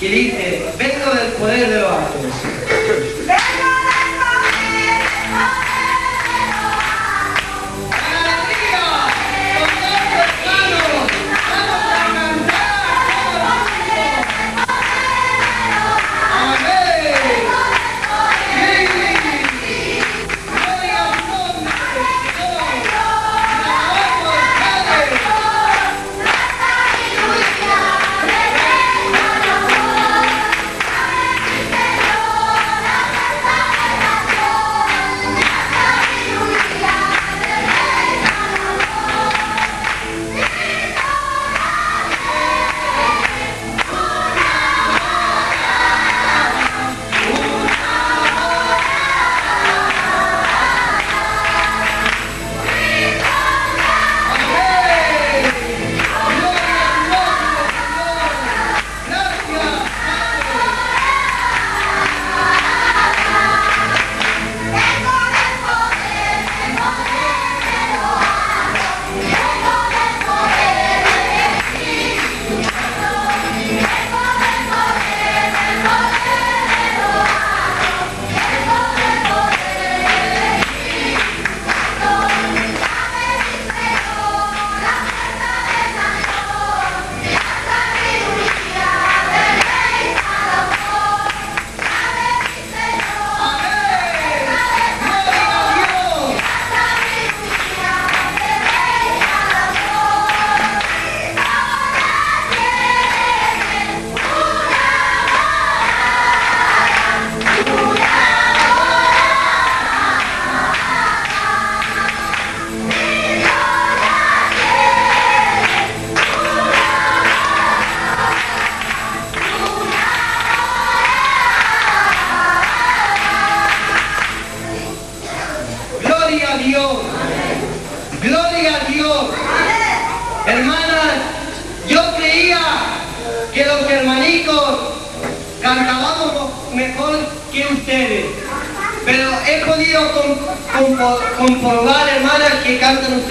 Kidding?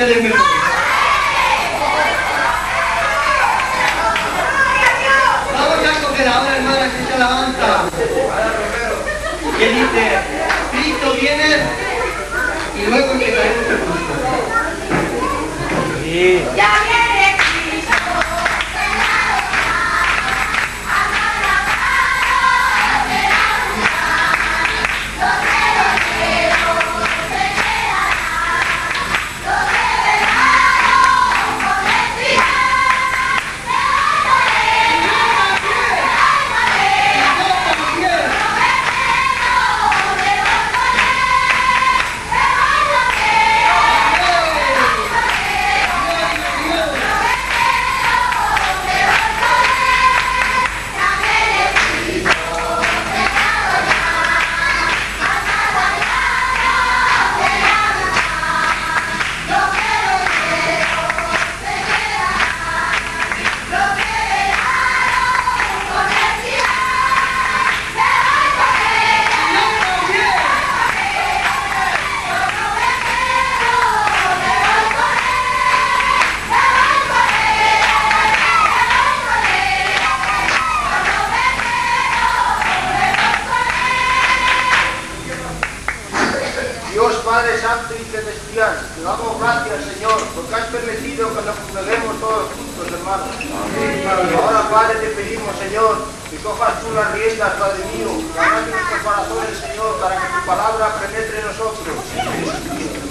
Vamos ya con que la obra hermana que se alabanza. Y él dice, Cristo viene y luego empezaremos el culto. Sí. pongas en nuestro corazón, Señor, para que tu palabra penetre en nosotros.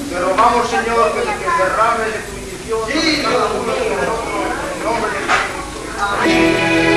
Te rogamos, Señor, que, que derrames de tu bendición cada uno de nosotros en el nombre de Cristo. Amén.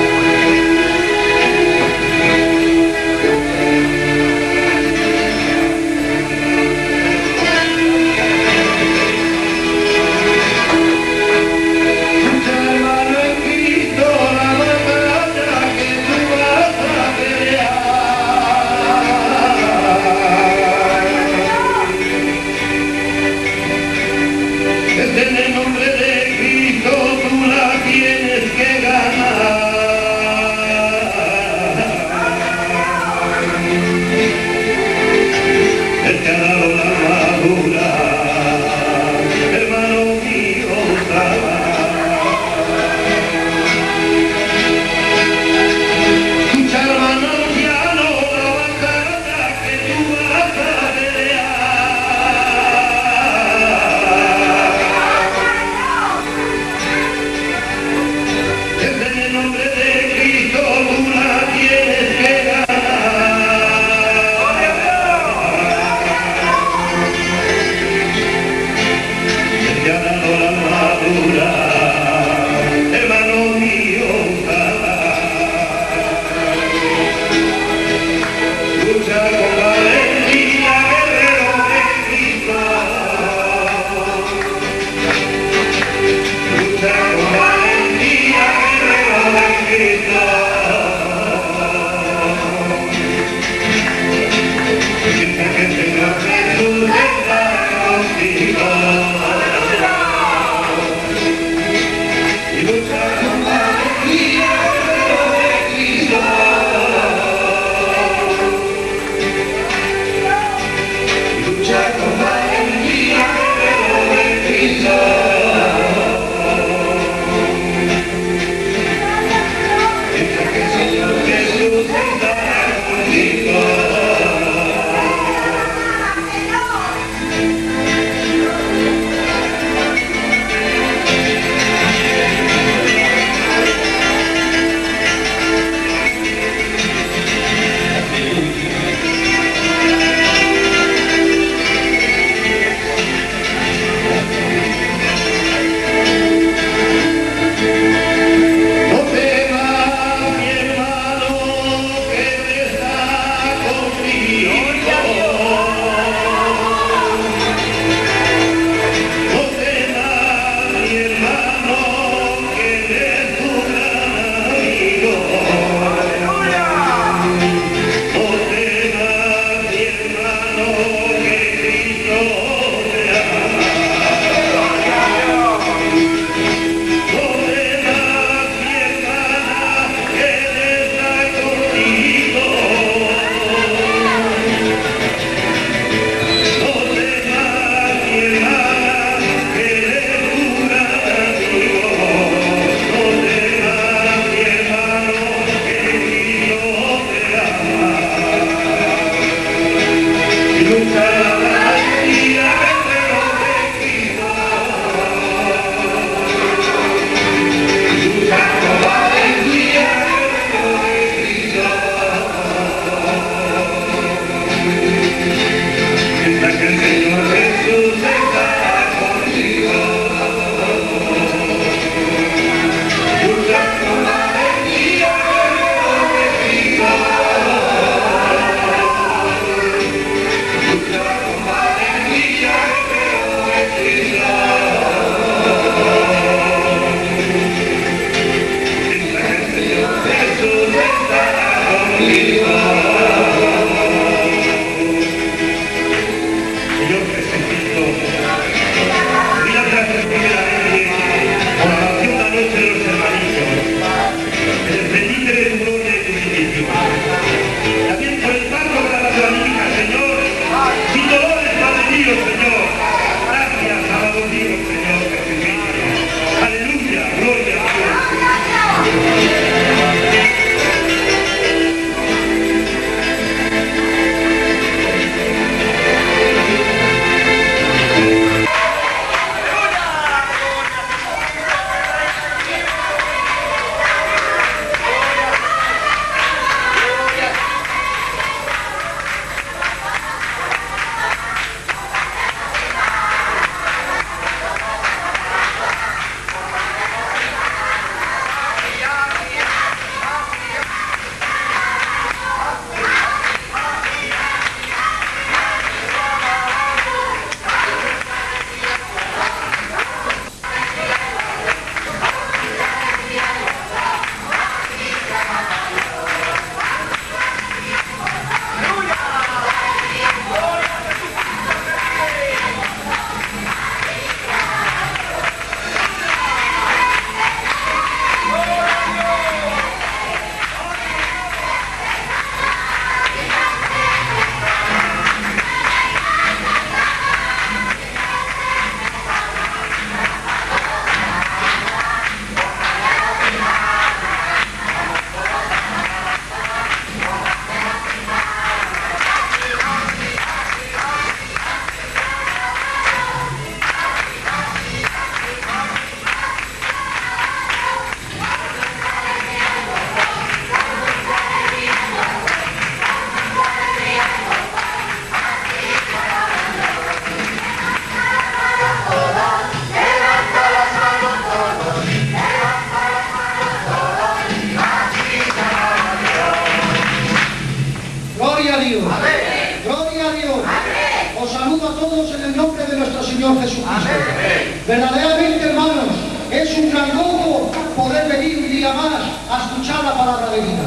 Amén. Gloria a Dios. Amén. Os saludo a todos en el nombre de nuestro Señor Jesucristo. Amén. Verdaderamente, hermanos, es un gran gozo poder venir un día más a escuchar la palabra de vida.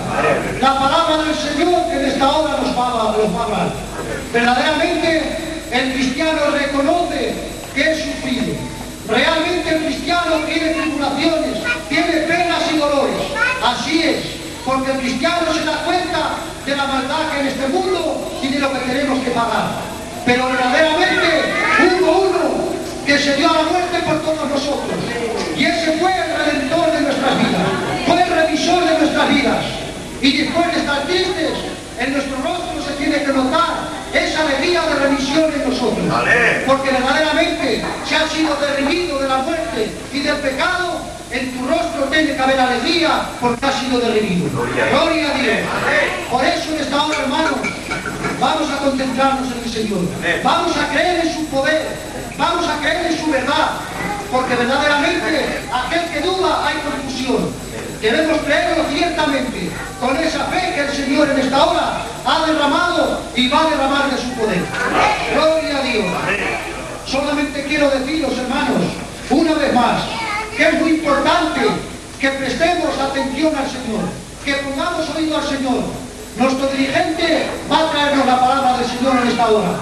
La palabra del Señor que en esta hora nos va, nos va a hablar. Verdaderamente, el cristiano reconoce que es sufrido. Realmente el cristiano tiene tribulaciones, tiene penas y dolores. Así es, porque el cristiano se da cuenta de la maldad que en este mundo y de lo que tenemos que pagar. Pero verdaderamente hubo uno que se dio a la muerte por todos nosotros. Y ese fue el redentor de nuestras vidas, fue el revisor de nuestras vidas. Y después de estar tristes, en nuestro rostro se tiene que notar esa alegría de remisión en nosotros. Porque verdaderamente se ha sido derrimido de la muerte y del pecado, en tu rostro tiene que haber alegría porque ha sido derrimido. Gloria a Dios. Por eso en esta hora, hermanos, vamos a concentrarnos en el Señor. Vamos a creer en su poder. Vamos a creer en su verdad. Porque verdaderamente aquel que duda hay confusión. Debemos creerlo ciertamente, con esa fe que el Señor en esta hora ha derramado y va a derramar de su poder. Gloria a Dios. Solamente quiero deciros, hermanos, una vez más, que es muy importante que prestemos atención al Señor, que pongamos oído al Señor. Nuestro dirigente va a traernos la palabra del Señor en esta hora.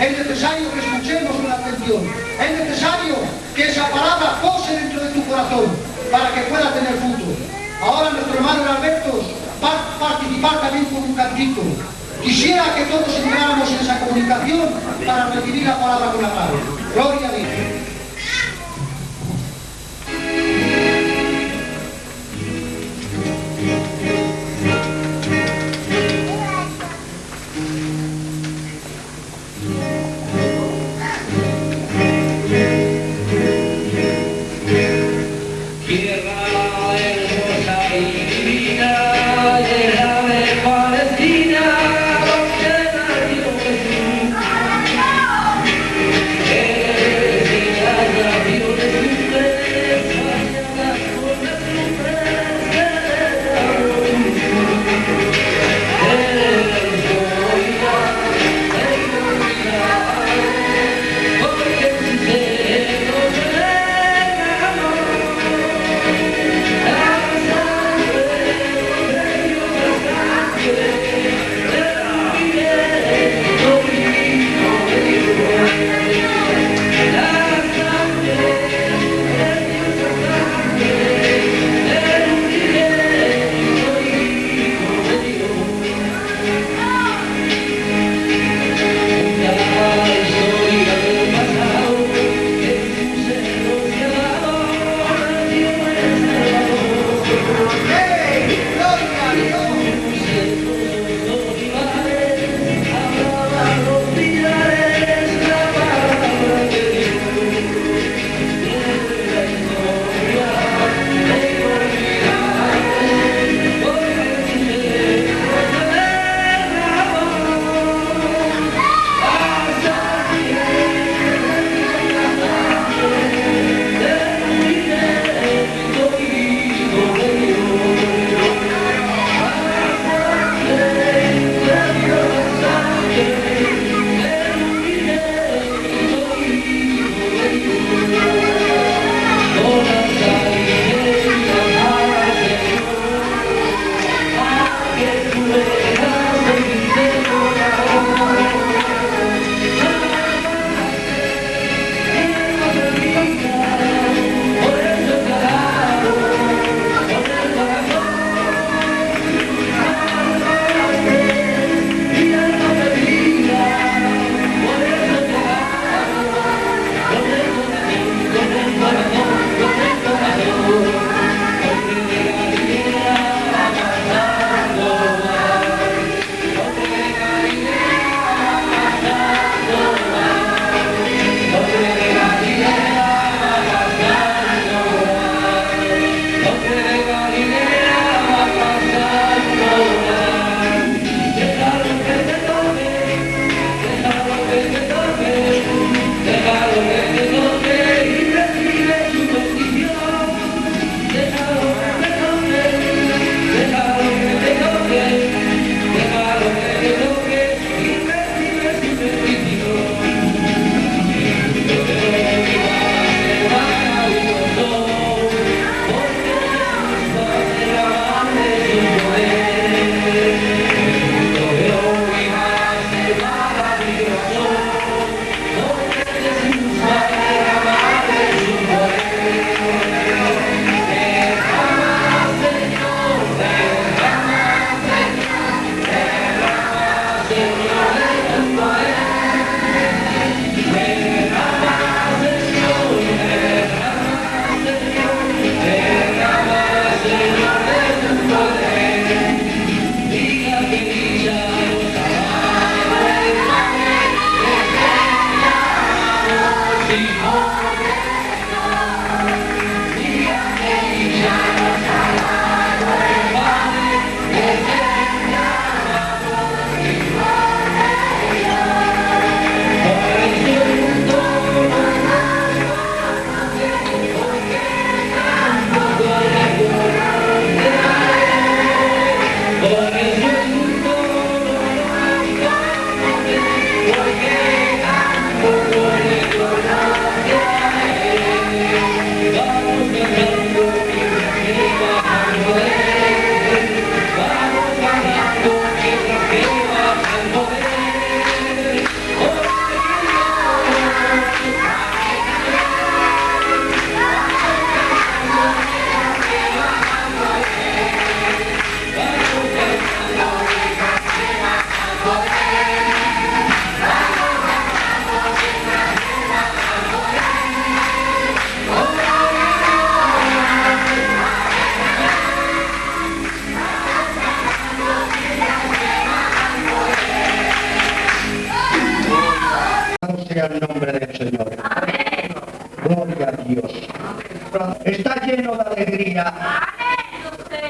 Es necesario que escuchemos con atención. Es necesario que esa palabra pose dentro de tu corazón para que pueda tener fruto. Ahora nuestro hermano Alberto va a participar también con un cantito. Quisiera que todos entráramos en esa comunicación para recibir la palabra con la mano. Gloria a Dios. Sri Rama,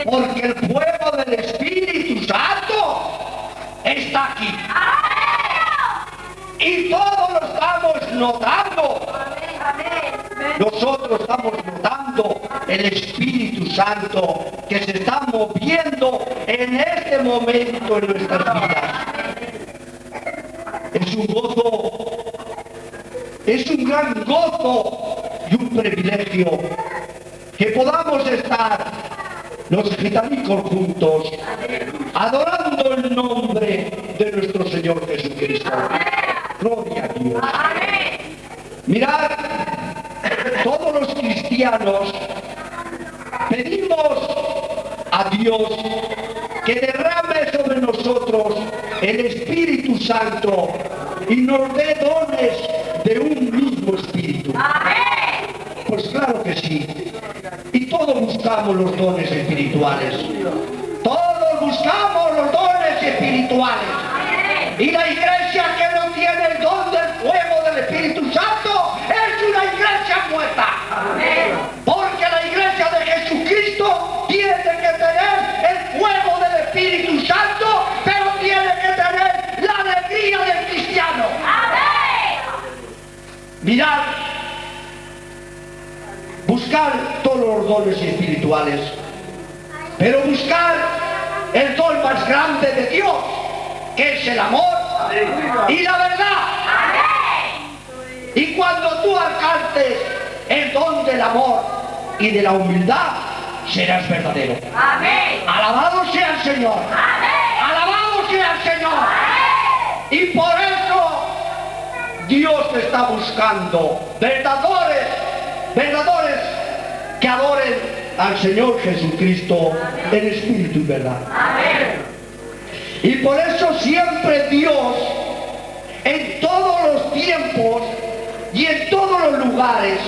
porque el fuego del Espíritu Santo está aquí. Y todos lo estamos notando. Nosotros estamos notando el Espíritu Santo que se está moviendo en este momento en nuestras vidas. Es un gozo, es un gran gozo y un privilegio que podamos estar los gitanicos juntos adorando el nombre de nuestro Señor Jesucristo. Gloria a Dios. Mirad, todos los cristianos pedimos a Dios que derrame sobre nosotros el Espíritu Santo y nos dé dones buscamos los dones espirituales. Los dones espirituales, pero buscar el don más grande de Dios, que es el amor y la verdad. Y cuando tú alcances el don del amor y de la humildad, serás verdadero. Alabado sea el Señor. Alabado sea el Señor. Y por eso Dios está buscando verdadores, verdadores que adoren al Señor Jesucristo en espíritu y verdad. Y por eso siempre Dios, en todos los tiempos y en todos los lugares,